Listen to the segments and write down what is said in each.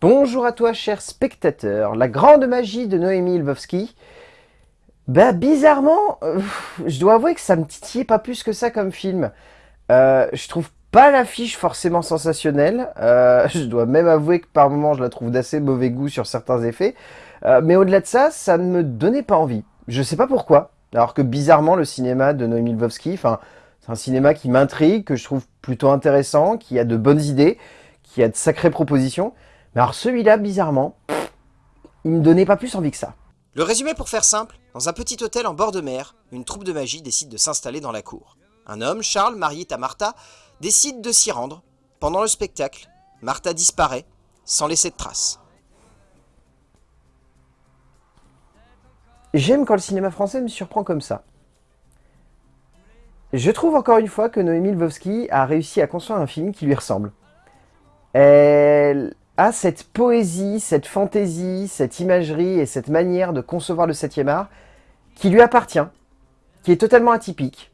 Bonjour à toi, cher spectateur. La grande magie de Noémie Lvovsky. Bah, bizarrement, euh, je dois avouer que ça me titillait pas plus que ça comme film. Euh, je trouve pas l'affiche forcément sensationnelle. Euh, je dois même avouer que par moments, je la trouve d'assez mauvais goût sur certains effets. mais au-delà de ça, ça ne me donnait pas envie. Je sais pas pourquoi. Alors que bizarrement, le cinéma de Noémie Lvovsky, enfin, c'est un cinéma qui m'intrigue, que je trouve plutôt intéressant, qui a de bonnes idées, qui a de sacrées propositions. Mais alors celui-là, bizarrement, il me donnait pas plus envie que ça. Le résumé pour faire simple, dans un petit hôtel en bord de mer, une troupe de magie décide de s'installer dans la cour. Un homme, Charles, marié à Martha, décide de s'y rendre. Pendant le spectacle, Martha disparaît, sans laisser de traces. J'aime quand le cinéma français me surprend comme ça. Je trouve encore une fois que Noémie Lvovsky a réussi à construire un film qui lui ressemble. Elle cette poésie, cette fantaisie, cette imagerie et cette manière de concevoir le 7 art qui lui appartient, qui est totalement atypique,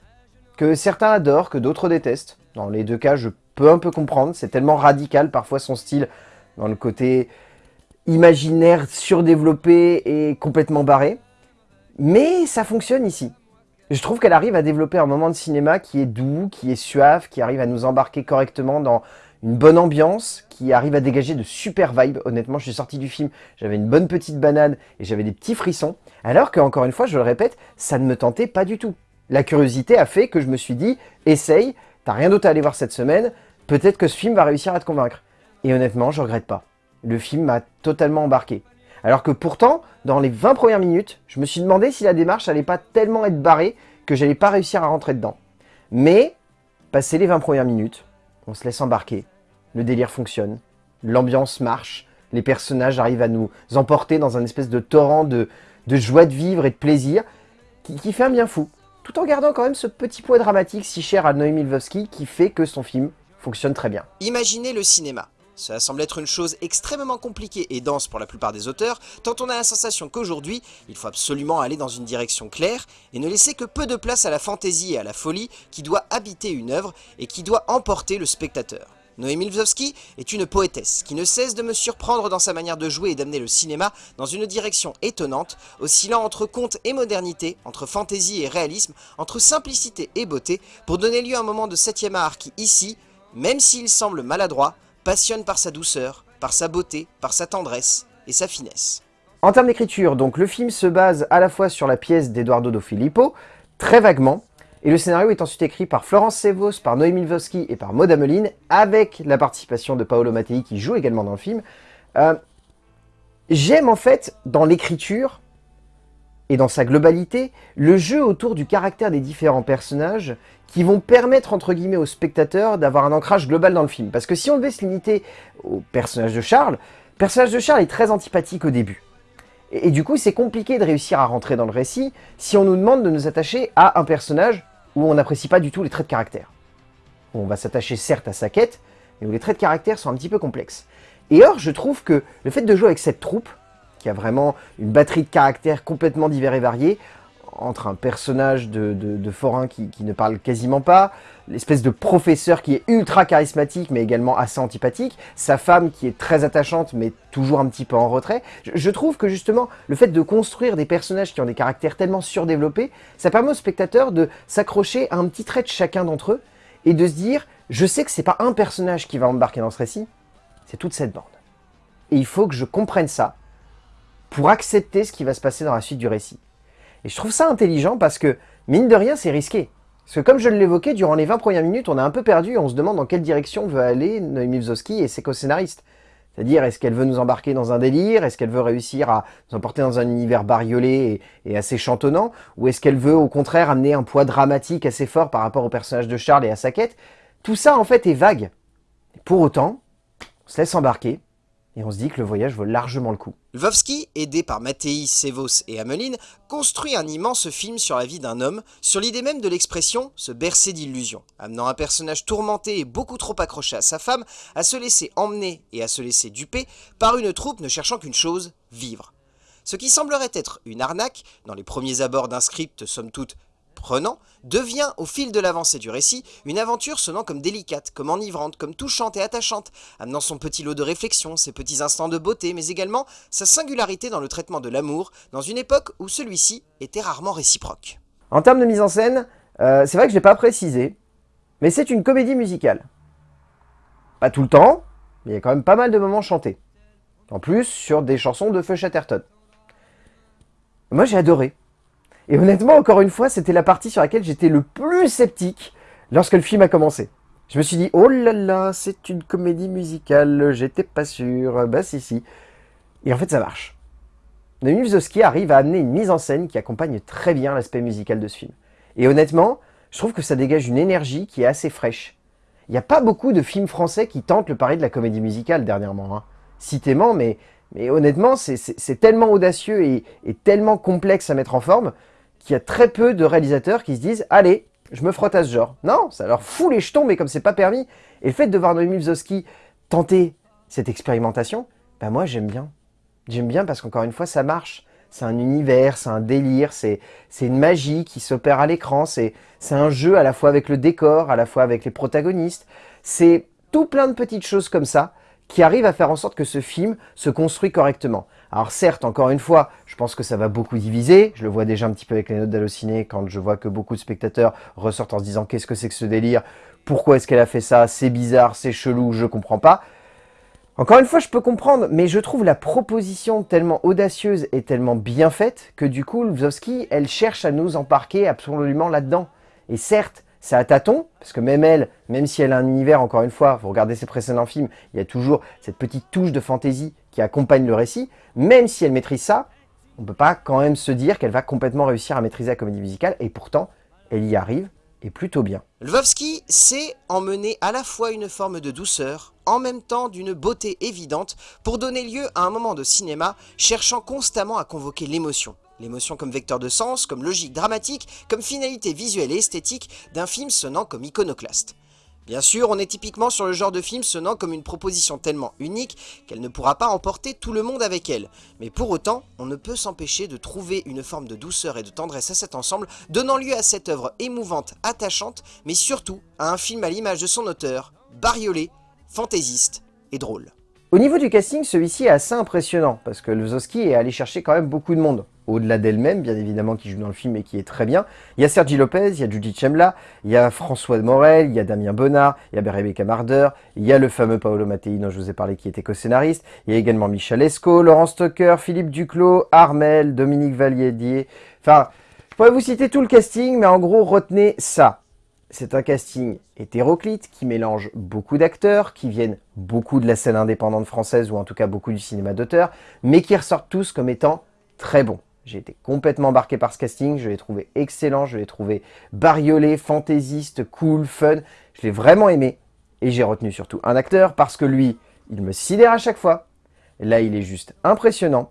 que certains adorent, que d'autres détestent. Dans les deux cas, je peux un peu comprendre, c'est tellement radical parfois son style dans le côté imaginaire, surdéveloppé et complètement barré. Mais ça fonctionne ici. Je trouve qu'elle arrive à développer un moment de cinéma qui est doux, qui est suave, qui arrive à nous embarquer correctement dans une bonne ambiance, qui arrive à dégager de super vibes. Honnêtement, je suis sorti du film, j'avais une bonne petite banane et j'avais des petits frissons. Alors que, encore une fois, je le répète, ça ne me tentait pas du tout. La curiosité a fait que je me suis dit, essaye, t'as rien d'autre à aller voir cette semaine, peut-être que ce film va réussir à te convaincre. Et honnêtement, je regrette pas. Le film m'a totalement embarqué. Alors que pourtant, dans les 20 premières minutes, je me suis demandé si la démarche allait pas tellement être barrée que j'allais pas réussir à rentrer dedans. Mais, passé les 20 premières minutes, on se laisse embarquer, le délire fonctionne, l'ambiance marche, les personnages arrivent à nous emporter dans un espèce de torrent de, joie de vivre et de plaisir qui, fait un bien fou, tout en gardant quand même ce petit poids dramatique si cher à Noémie Lvovsky qui fait que son film fonctionne très bien. Imaginez le cinéma. Cela semble être une chose extrêmement compliquée et dense pour la plupart des auteurs, tant on a la sensation qu'aujourd'hui, il faut absolument aller dans une direction claire et ne laisser que peu de place à la fantaisie et à la folie qui doit habiter une œuvre et qui doit emporter le spectateur. Noémie Lvovsky est une poétesse qui ne cesse de me surprendre dans sa manière de jouer et d'amener le cinéma dans une direction étonnante, oscillant entre conte et modernité, entre fantaisie et réalisme, entre simplicité et beauté, pour donner lieu à un moment de septième art qui, ici, même s'il semble maladroit, passionne par sa douceur, par sa beauté, par sa tendresse et sa finesse. En termes d'écriture, donc le film se base à la fois sur la pièce d'Eduardo Do Filippo, très vaguement, et le scénario est ensuite écrit par Florence Sevos, par Noémie Lvovsky et par Maud Ameline, avec la participation de Paolo Mattei qui joue également dans le film. Euh, j'aime en fait, dans l'écriture, et dans sa globalité, le jeu autour du caractère des différents personnages qui vont permettre, entre guillemets, aux spectateurs d'avoir un ancrage global dans le film. Parce que si on devait se limiter au personnage de Charles, le personnage de Charles est très antipathique au début. Et, du coup, c'est compliqué de réussir à rentrer dans le récit si on nous demande de nous attacher à un personnage où on n'apprécie pas du tout les traits de caractère. On va s'attacher certes à sa quête, mais où les traits de caractère sont un petit peu complexes. Et or, je trouve que le fait de jouer avec cette troupe, qui a vraiment une batterie de caractères complètement divers et variés, entre un personnage de, forain qui, ne parle quasiment pas, l'espèce de professeur qui est ultra charismatique mais également assez antipathique, sa femme qui est très attachante mais toujours un petit peu en retrait. Je, trouve que justement, le fait de construire des personnages qui ont des caractères tellement surdéveloppés, ça permet aux spectateurs de s'accrocher à un petit trait de chacun d'entre eux et de se dire, je sais que c'est pas un personnage qui va embarquer dans ce récit, c'est toute cette bande. Et il faut que je comprenne ça pour accepter ce qui va se passer dans la suite du récit. Et je trouve ça intelligent parce que, mine de rien, c'est risqué. Parce que comme je l'évoquais, durant les 20 premières minutes, on a un peu perdu et on se demande dans quelle direction veut aller Noémie Wzowski et ses co-scénaristes. C'est-à-dire, est-ce qu'elle veut nous embarquer dans un délire? Est-ce qu'elle veut réussir à nous emporter dans un univers bariolé et, assez chantonnant? Ou est-ce qu'elle veut, au contraire, amener un poids dramatique assez fort par rapport au personnage de Charles et à sa quête? Tout ça, en fait, est vague. pour autant, on se laisse embarquer et on se dit que le voyage vaut largement le coup. Lvovsky, aidé par Mattei, Sevos et Ameline, construit un immense film sur la vie d'un homme, sur l'idée même de l'expression « se bercer d'illusions », amenant un personnage tourmenté et beaucoup trop accroché à sa femme à se laisser emmener et à se laisser duper par une troupe ne cherchant qu'une chose, vivre. Ce qui semblerait être une arnaque, dans les premiers abords d'un script somme toute prenant, devient, au fil de l'avancée du récit, une aventure sonnant comme délicate, comme enivrante, comme touchante et attachante, amenant son petit lot de réflexion, ses petits instants de beauté, mais également sa singularité dans le traitement de l'amour, dans une époque où celui-ci était rarement réciproque. En termes de mise en scène, euh, c'est vrai que je l'ai pas précisé, mais c'est une comédie musicale. Pas tout le temps, mais il y a quand même pas mal de moments chantés. En plus, sur des chansons de Feu Chatterton. Moi, j'ai adoré. Et honnêtement, encore une fois, c'était la partie sur laquelle j'étais le plus sceptique lorsque le film a commencé. Je me suis dit, oh là là, c'est une comédie musicale, j'étais pas sûr, bah si si. Et en fait, ça marche. Noémie Wzowski arrive à amener une mise en scène qui accompagne très bien l'aspect musical de ce film. Et honnêtement, je trouve que ça dégage une énergie qui est assez fraîche. Il n'y a pas beaucoup de films français qui tentent le pari de la comédie musicale dernièrement. Hein. Citément, mais, mais honnêtement, c'est tellement audacieux et, et tellement complexe à mettre en forme qu'il y a très peu de réalisateurs qui se disent « Allez, je me frotte à ce genre ». Non, ça leur fout les jetons, mais comme c'est pas permis. Et le fait de voir Noémie Wzowski tenter cette expérimentation, ben moi j'aime bien. J'aime bien parce qu'encore une fois, ça marche. C'est un univers, c'est un délire, c'est une magie qui s'opère à l'écran, c'est un jeu à la fois avec le décor, à la fois avec les protagonistes. C'est tout plein de petites choses comme ça qui arrivent à faire en sorte que ce film se construit correctement. Alors certes, encore une fois, je pense que ça va beaucoup diviser. Je le vois déjà un petit peu avec les notes d'Allociné quand je vois que beaucoup de spectateurs ressortent en se disant qu'est-ce que c'est que ce délire? Pourquoi est-ce qu'elle a fait ça? C'est bizarre, c'est chelou, je comprends pas. Encore une fois, je peux comprendre, mais je trouve la proposition tellement audacieuse et tellement bien faite que du coup, Wzowski, elle cherche à nous embarquer absolument là-dedans. Et certes, c'est à tâtons, parce que même elle, même si elle a un univers, encore une fois, vous regardez ses précédents films, il y a toujours cette petite touche de fantaisie qui accompagne le récit, même si elle maîtrise ça, on ne peut pas quand même se dire qu'elle va complètement réussir à maîtriser la comédie musicale, et pourtant, elle y arrive, et plutôt bien. Lvovsky sait emmener à la fois une forme de douceur, en même temps d'une beauté évidente, pour donner lieu à un moment de cinéma cherchant constamment à convoquer l'émotion. L'émotion comme vecteur de sens, comme logique dramatique, comme finalité visuelle et esthétique d'un film sonnant comme iconoclaste. Bien sûr, on est typiquement sur le genre de film sonnant comme une proposition tellement unique qu'elle ne pourra pas emporter tout le monde avec elle. Mais pour autant, on ne peut s'empêcher de trouver une forme de douceur et de tendresse à cet ensemble, donnant lieu à cette œuvre émouvante, attachante, mais surtout à un film à l'image de son auteur, bariolé, fantaisiste et drôle. Au niveau du casting, celui-ci est assez impressionnant, parce que Lozowski est allé chercher quand même beaucoup de monde au-delà d'elle-même, bien évidemment, qui joue dans le film et qui est très bien. Il y a Sergi Lopez, il y a Judy Chemla, il y a François de Morel, il y a Damien Bonnard, il y a Rebecca Marder, il y a le fameux Paolo Mattei dont je vous ai parlé qui était co-scénariste, il y a également Michel Esco, Laurent Stocker, Philippe Duclos, Armel, Dominique Valliedier. Enfin, je pourrais vous citer tout le casting, mais en gros, retenez ça. C'est un casting hétéroclite qui mélange beaucoup d'acteurs, qui viennent beaucoup de la scène indépendante française, ou en tout cas beaucoup du cinéma d'auteur, mais qui ressortent tous comme étant très bons. J'ai été complètement embarqué par ce casting, je l'ai trouvé excellent, je l'ai trouvé bariolé, fantaisiste, cool, fun. Je l'ai vraiment aimé. Et j'ai retenu surtout un acteur parce que lui, il me sidère à chaque fois. Là, il est juste impressionnant.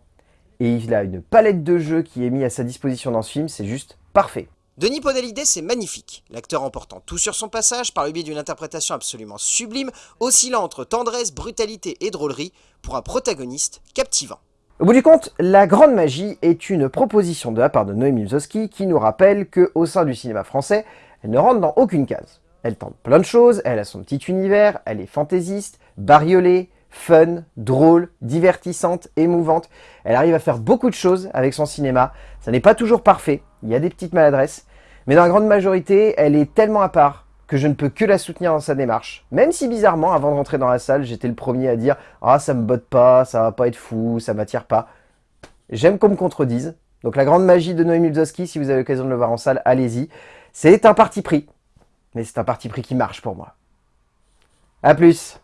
Et il a une palette de jeux qui est mise à sa disposition dans ce film, c'est juste parfait. Denis Podalides c'est magnifique, l'acteur emportant tout sur son passage par le biais d'une interprétation absolument sublime, oscillant entre tendresse, brutalité et drôlerie, pour un protagoniste captivant. Au bout du compte, la grande magie est une proposition de la part de Noémie Wzowski qui nous rappelle qu'au sein du cinéma français, elle ne rentre dans aucune case. Elle tente plein de choses, elle a son petit univers, elle est fantaisiste, bariolée, fun, drôle, divertissante, émouvante. Elle arrive à faire beaucoup de choses avec son cinéma. Ça n'est pas toujours parfait, il y a des petites maladresses, mais dans la grande majorité, elle est tellement à part que je ne peux que la soutenir dans sa démarche. Même si bizarrement, avant de rentrer dans la salle, j'étais le premier à dire « Ah, ça me botte pas, ça va pas être fou, ça m'attire pas ». J'aime qu'on me contredise. Donc la grande magie de Noémie Lzowski, si vous avez l'occasion de le voir en salle, allez-y. C'est un parti pris. Mais c'est un parti pris qui marche pour moi. A plus